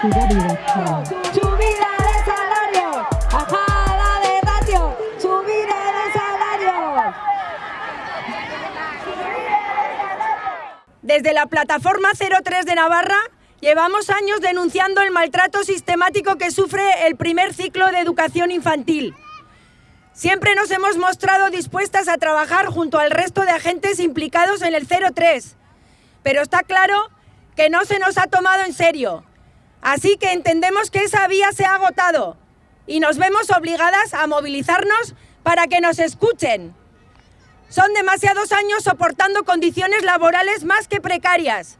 Subida de salario, bajada de ratio, subida de salario. Desde la plataforma 03 de Navarra llevamos años denunciando el maltrato sistemático que sufre el primer ciclo de educación infantil. Siempre nos hemos mostrado dispuestas a trabajar junto al resto de agentes implicados en el 03, pero está claro que no se nos ha tomado en serio. Así que entendemos que esa vía se ha agotado y nos vemos obligadas a movilizarnos para que nos escuchen. Son demasiados años soportando condiciones laborales más que precarias,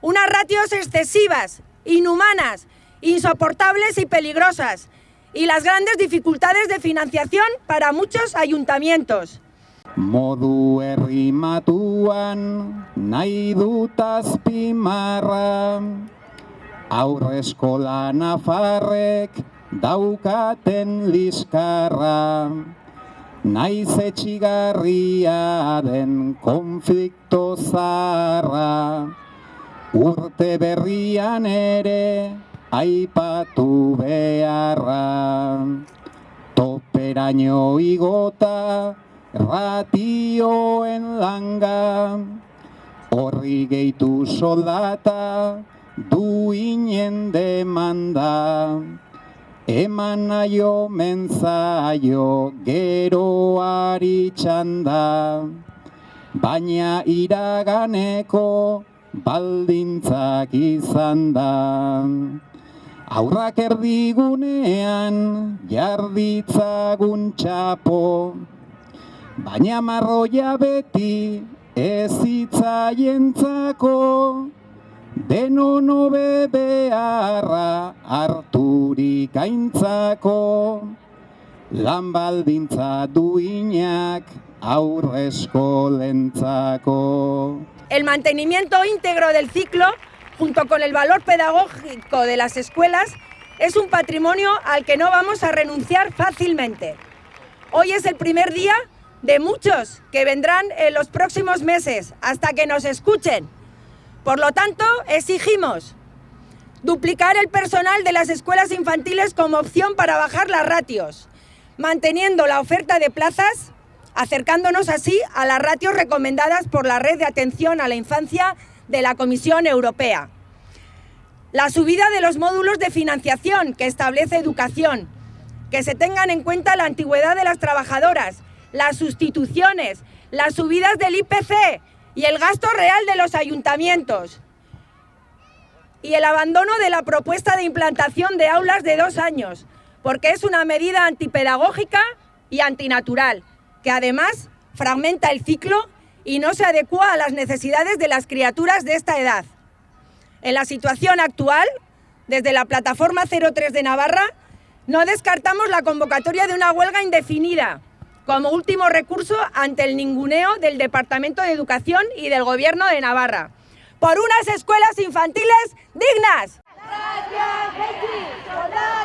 unas ratios excesivas, inhumanas, insoportables y peligrosas, y las grandes dificultades de financiación para muchos ayuntamientos. Modu errimatuan Aurre eskola nafarrek daukaten liskarra. Naiz etxigarria den konflikto zarra Urte berrian ere aipatu beharra. Toperaino igota ratioen langa. Horri gehitu soldata duinen demanda Eman naio menzaio geroari txanda. Baina iraganeko baldintzak izan da. Aurrak erdigunean jarditzagun txapo, baina marroia beti ez itzaientzako, denon hobe beharra harturik aintzako, lan baldintza duinak lentzako. El mantenimiento íntegro del ciclo junto con el valor pedagógico de las escuelas, es un patrimonio al que no vamos a renunciar fácilmente. Hoy es el primer día de muchos que vendrán en los próximos meses hasta que nos escuchen. Por lo tanto, exigimos duplicar el personal de las escuelas infantiles como opción para bajar las ratios, manteniendo la oferta de plazas, acercándonos así a las ratios recomendadas por la Red de Atención a la Infancia de la Comisión Europea. La subida de los módulos de financiación que establece educación, que se tengan en cuenta la antigüedad de las trabajadoras, las sustituciones, las subidas del IPC y el gasto real de los ayuntamientos. Y el abandono de la propuesta de implantación de aulas de dos años, porque es una medida antipedagógica y antinatural, que además fragmenta el ciclo y no se adecua a las necesidades de las criaturas de esta edad. En la situación actual, desde la plataforma 03 de Navarra, no descartamos la convocatoria de una huelga indefinida como último recurso ante el ninguneo del Departamento de Educación y del Gobierno de Navarra, por unas escuelas infantiles dignas. ¡Soldata